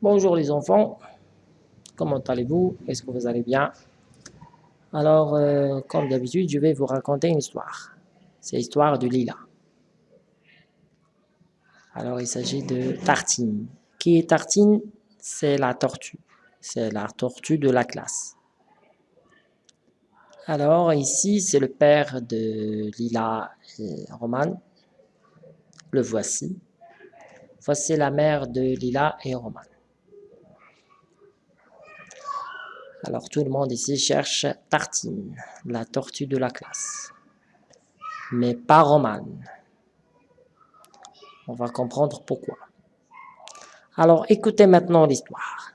Bonjour les enfants, comment allez-vous? Est-ce que vous allez bien? Alors, euh, comme d'habitude, je vais vous raconter une histoire. C'est l'histoire de Lila. Alors, il s'agit de Tartine. Qui est Tartine? C'est la tortue. C'est la tortue de la classe. Alors, ici, c'est le père de Lila et Roman. Le voici. Voici la mère de Lila et Roman. Alors tout le monde ici cherche Tartine, la tortue de la classe. Mais pas Roman. On va comprendre pourquoi. Alors écoutez maintenant l'histoire.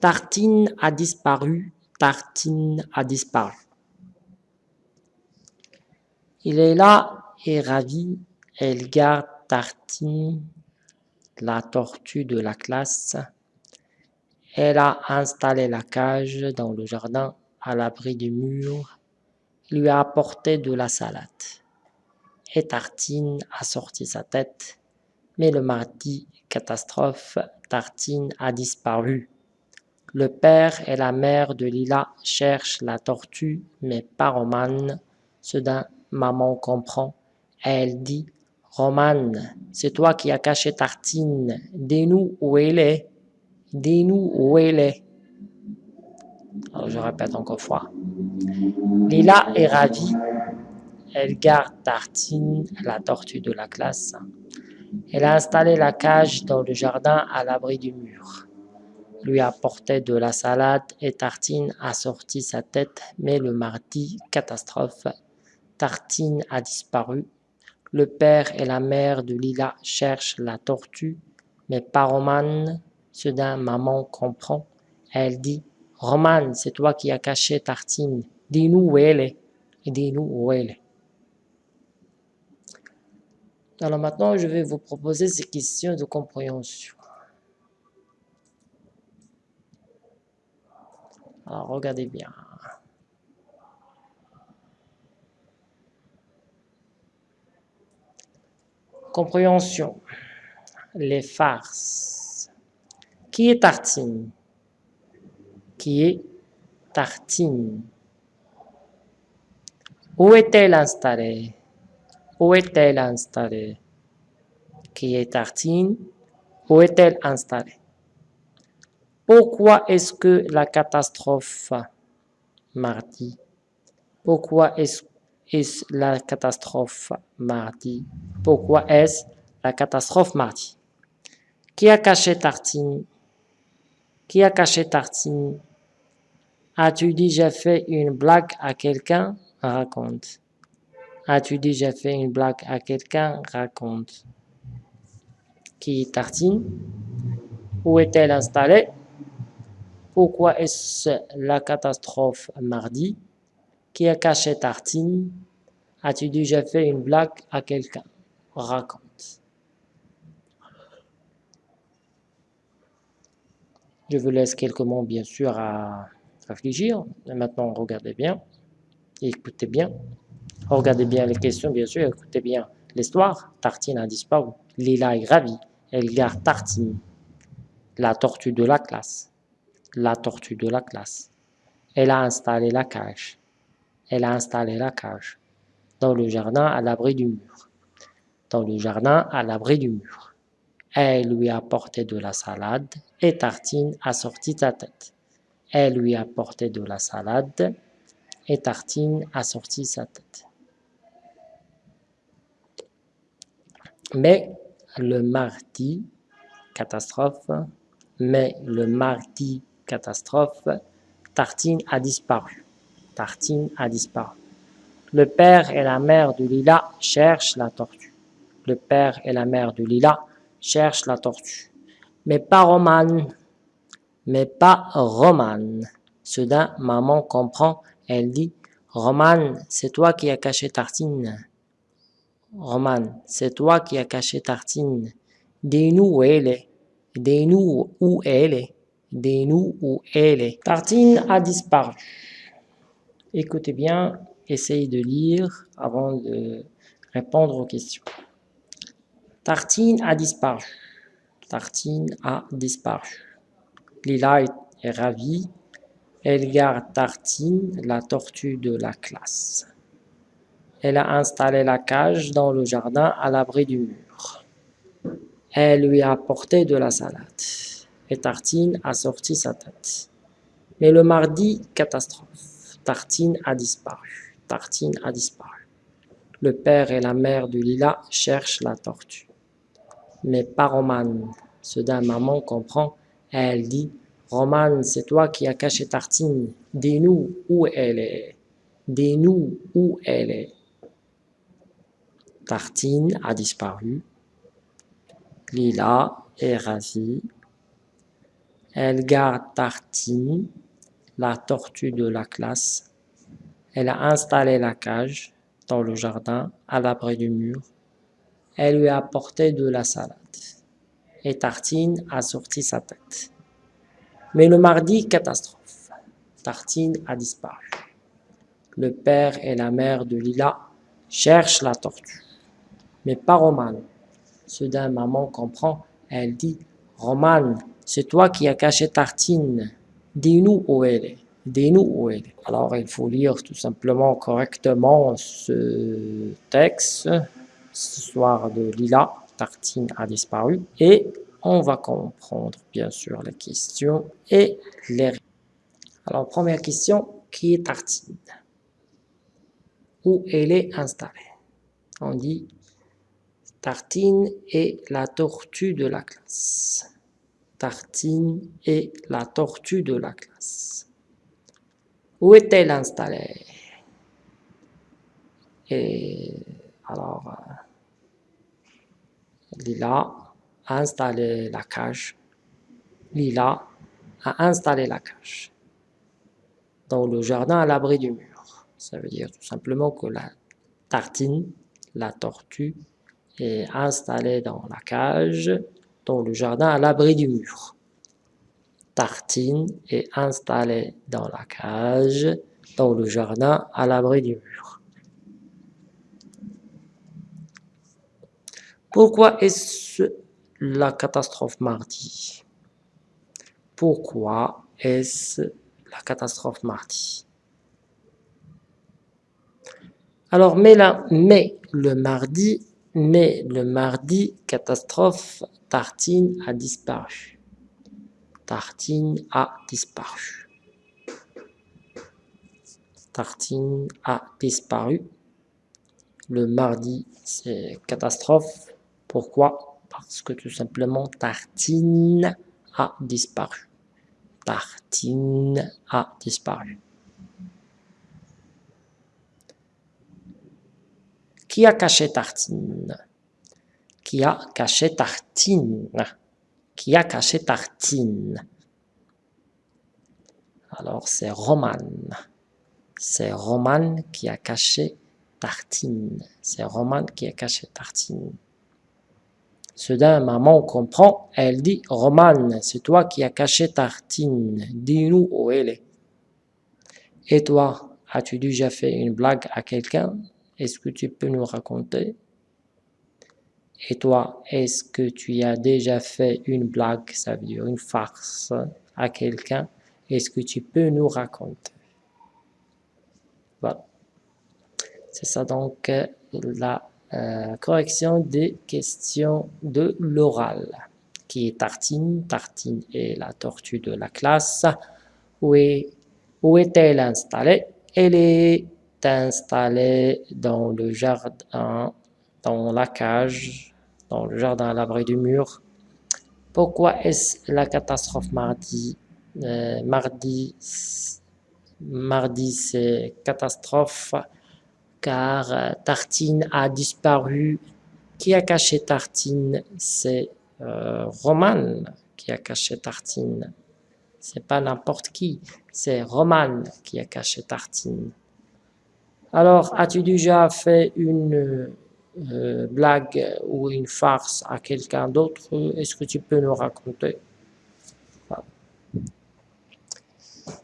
Tartine a disparu, Tartine a disparu. Il est là et ravi, elle garde Tartine la tortue de la classe. Elle a installé la cage dans le jardin à l'abri du mur, lui a apporté de la salade. Et Tartine a sorti sa tête, mais le mardi, catastrophe, Tartine a disparu. Le père et la mère de Lila cherchent la tortue, mais pas Romane. Soudain, maman comprend. Elle dit Roman, c'est toi qui as caché Tartine. Dis-nous où elle est. Dis-nous où elle est. Alors, je répète encore fois. Lila est ravie. Elle garde Tartine, la tortue de la classe. Elle a installé la cage dans le jardin à l'abri du mur. Lui a apporté de la salade et Tartine a sorti sa tête, mais le mardi, catastrophe, Tartine a disparu le père et la mère de Lila cherchent la tortue, mais pas Romane. Soudain, maman comprend. Elle dit Romane, c'est toi qui as caché Tartine. Dis-nous où elle est. Dis-nous où elle est. Alors maintenant, je vais vous proposer ces questions de compréhension. Alors regardez bien. Compréhension. Les farces. Qui est Tartine? Qui est Tartine? Où est-elle installée? Où est-elle installée? Qui est Tartine? Où est-elle installée? Pourquoi est-ce que la catastrophe mardi? Pourquoi est-ce est la catastrophe mardi? Pourquoi est-ce la catastrophe mardi? Qui a caché Tartine Qui a caché Tartine As-tu dit j'ai fait une blague à quelqu'un? Raconte. As-tu j'ai fait une blague à quelqu'un? Raconte. Qui est Tartine Où est-elle installée? Pourquoi est-ce la catastrophe mardi? Qui a caché Tartine As-tu déjà fait une blague à quelqu'un? Raconte. Je vous laisse quelques mots, bien sûr, à réfléchir. maintenant, regardez bien. Écoutez bien. Regardez bien les questions, bien sûr. Écoutez bien l'histoire. Tartine a disparu. Lila est ravie. Elle garde Tartine. La tortue de la classe. La tortue de la classe. Elle a installé la cage elle a installé la cage dans le jardin à l'abri du mur. Dans le jardin à l'abri du mur. Elle lui a apporté de la salade et Tartine a sorti sa tête. Elle lui a apporté de la salade et Tartine a sorti sa tête. Mais le mardi, catastrophe, mais le mardi, catastrophe, Tartine a disparu. Tartine a disparu. Le père et la mère de Lila cherchent la tortue. Le père et la mère de Lila cherchent la tortue. Mais pas Romane. Mais pas Romane. Soudain, maman comprend. Elle dit, Romane, c'est toi qui as caché Tartine. Romane, c'est toi qui as caché Tartine. Dis-nous où elle est. Dis-nous où elle est. Dis-nous où elle est. Tartine a disparu. Écoutez bien, essayez de lire avant de répondre aux questions. Tartine a disparu. Tartine a disparu. Lila est ravie. Elle garde Tartine, la tortue de la classe. Elle a installé la cage dans le jardin à l'abri du mur. Elle lui a apporté de la salade. Et Tartine a sorti sa tête. Mais le mardi, catastrophe. Tartine a disparu. Tartine a disparu. Le père et la mère de Lila cherchent la tortue. Mais pas Romane. Soudain, maman comprend. Elle dit Romane, c'est toi qui as caché Tartine. Dis-nous où elle est. Dis-nous où elle est. Tartine a disparu. Lila est ravie. Elle garde Tartine, la tortue de la classe. Elle a installé la cage dans le jardin, à l'abri du mur. Elle lui a apporté de la salade. Et Tartine a sorti sa tête. Mais le mardi, catastrophe. Tartine a disparu. Le père et la mère de Lila cherchent la tortue mais pas Romane. Soudain, maman comprend. Elle dit Romane, c'est toi qui as caché Tartine. Dis-nous où elle est. Dis-nous où elle est. Alors, il faut lire tout simplement correctement ce texte, histoire de Lila. Tartine a disparu. Et on va comprendre, bien sûr, les questions et les Alors, première question qui est Tartine? Où elle est installée? On dit Tartine est la tortue de la classe. Tartine est la tortue de la classe. Où est-elle installée? Et alors, euh, Lila a installé la cage. Lila a installé la cage dans le jardin à l'abri du mur. Ça veut dire tout simplement que la tartine, la tortue, est installé dans la cage, dans le jardin à l'abri du mur. Tartine est installée dans la cage, dans le jardin à l'abri du mur. Pourquoi est-ce la catastrophe mardi? Pourquoi est-ce la catastrophe mardi? Alors, mais, le mardi mais le mardi, catastrophe, Tartine a disparu. Tartine a disparu. Tartine a disparu. Le mardi, c'est catastrophe. Pourquoi? Parce que tout simplement, Tartine a disparu. Tartine a disparu. Qui a caché Tartine? Qui a caché Tartine? Qui a caché Tartine? Alors, c'est Roman. C'est Roman qui a caché Tartine. C'est Roman qui a caché Tartine. Soudain, maman comprend. Elle dit, Roman, c'est toi qui as caché Tartine. Dis-nous où elle est. Et toi, as-tu déjà fait une blague à quelqu'un? Est-ce que tu peux nous raconter? Et toi, est-ce que tu as déjà fait une blague, ça veut dire une farce à quelqu'un? Est-ce que tu peux nous raconter? Voilà. C'est ça donc euh, la euh, correction des questions de l'oral qui est Tartine. Tartine est la tortue de la classe. Où est-elle installée? Elle est installé dans le jardin, dans la cage, dans le jardin à l'abri du mur. Pourquoi est-ce la catastrophe mardi euh, Mardi, mardi c'est catastrophe? Car euh, Tartine a disparu. Qui a caché Tartine? C'est euh, Roman qui a caché Tartine. C'est pas n'importe qui, c'est Roman qui a caché Tartine. Alors, as-tu déjà fait une euh, blague ou une farce à quelqu'un d'autre? Est-ce que tu peux nous raconter?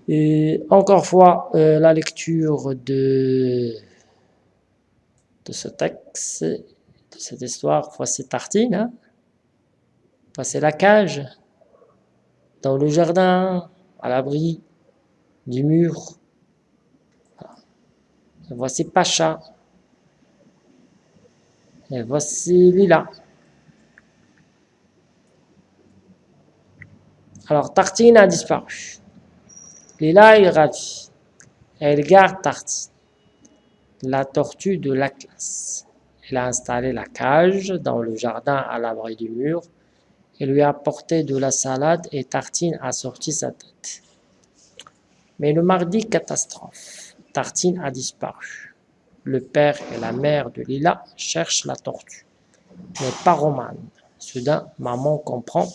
Et encore fois, euh, la lecture de, de ce texte, de cette histoire, voici Tartine, hein? voici la cage dans le jardin, à l'abri du mur. Voici Pacha. Et voici Lila. Alors, Tartine a disparu. Lila est ravie. Elle garde Tartine, la tortue de la classe. Elle a installé la cage dans le jardin à l'abri du mur et lui a apporté de la salade et Tartine a sorti sa tête. Mais le mardi, catastrophe. Tartine a disparu. Le père et la mère de Lila cherchent la tortue, mais pas Romane. Soudain, maman comprend.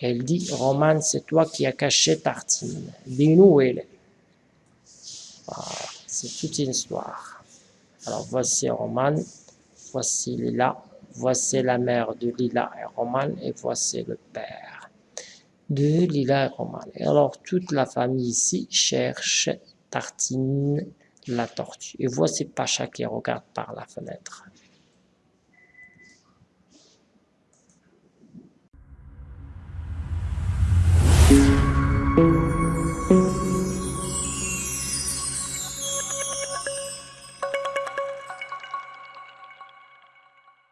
Elle dit, Romane, c'est toi qui as caché Tartine. Dis-nous où elle est. C'est toute une histoire. Alors voici Romane, voici Lila, voici la mère de Lila et Romane, et voici le père de Lila et Romane. Et alors toute la famille ici cherche Tartine, la tortue. Et voici Pacha qui regarde par la fenêtre.